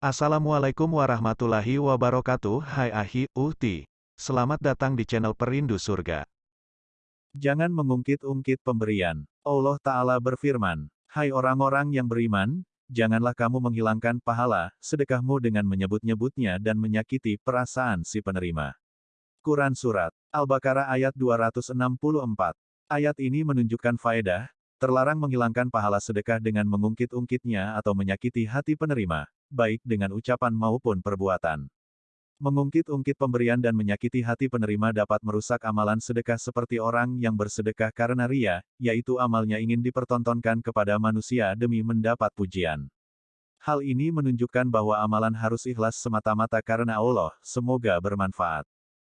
Assalamualaikum warahmatullahi wabarakatuh Hai Ahi, Uhti. Selamat datang di channel Perindu Surga. Jangan mengungkit-ungkit pemberian. Allah Ta'ala berfirman, Hai orang-orang yang beriman, janganlah kamu menghilangkan pahala, sedekahmu dengan menyebut-nyebutnya dan menyakiti perasaan si penerima. Quran Surat Al-Baqarah ayat 264. Ayat ini menunjukkan faedah, terlarang menghilangkan pahala sedekah dengan mengungkit-ungkitnya atau menyakiti hati penerima, baik dengan ucapan maupun perbuatan. Mengungkit-ungkit pemberian dan menyakiti hati penerima dapat merusak amalan sedekah seperti orang yang bersedekah karena ria, yaitu amalnya ingin dipertontonkan kepada manusia demi mendapat pujian. Hal ini menunjukkan bahwa amalan harus ikhlas semata-mata karena Allah, semoga bermanfaat.